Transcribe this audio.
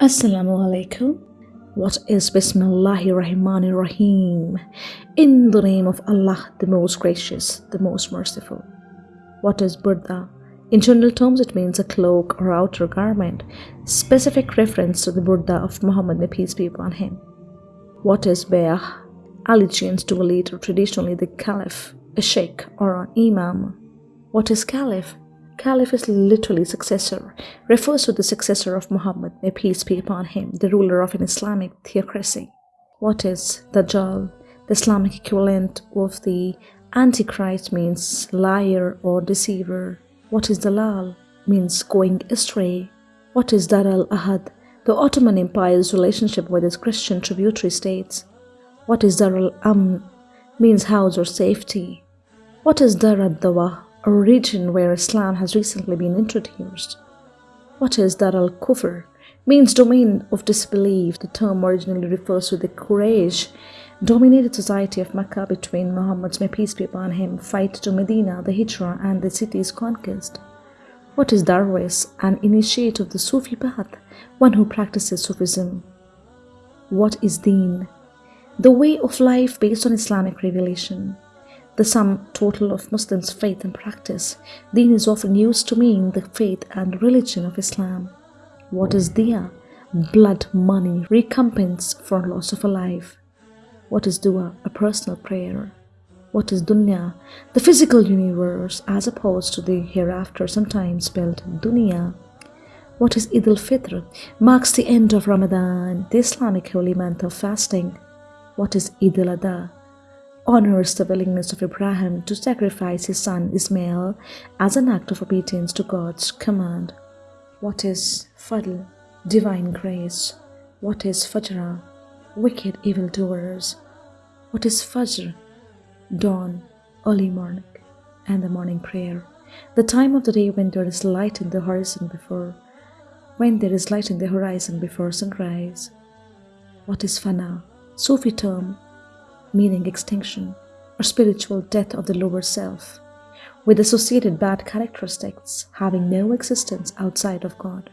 Assalamu alaikum. What is Bismillahir Rahmanir Rahim? In the name of Allah, the most gracious, the most merciful. What is Burda? In general terms, it means a cloak or outer garment, specific reference to the Burda of Muhammad, may peace be upon him. What is Bayah? Allegiance to a leader, traditionally the Caliph, a Sheikh, or an Imam. What is Caliph? Caliph is literally successor, refers to the successor of Muhammad, may peace be upon him, the ruler of an Islamic theocracy. What is Dajjal? The Islamic equivalent of the Antichrist means liar or deceiver. What is Dalal? Means going astray. What is Dar al Ahad? The Ottoman Empire's relationship with its Christian tributary states. What is Dar al Amn? Means house or safety. What is Dar al Dawa? A region where Islam has recently been introduced. What is Dar al Kufr? Means domain of disbelief. The term originally refers to the Quraysh dominated society of Mecca between Muhammad's may peace be upon him fight to Medina, the Hijrah, and the city's conquest. What is Darwis? An initiate of the Sufi path, one who practices Sufism. What is Deen? The way of life based on Islamic revelation the sum total of Muslims' faith and practice. Deen is often used to mean the faith and religion of Islam. What is diya? Blood money, recompense for loss of a life. What is dua? A personal prayer. What is dunya? The physical universe as opposed to the hereafter, sometimes spelled dunya. What is Eid al-Fitr? Marks the end of Ramadan, the Islamic holy month of fasting. What is Eid al-Adha? Honors the willingness of Abraham to sacrifice his son Ismail as an act of obedience to God's command. What is Fadl? Divine grace. What is Fajr? Wicked evildoers. What is Fajr? Dawn, early morning, and the morning prayer. The time of the day when there is light in the horizon before when there is light in the horizon before sunrise. What is Fana? Sufi term meaning extinction or spiritual death of the lower self, with associated bad characteristics having no existence outside of God.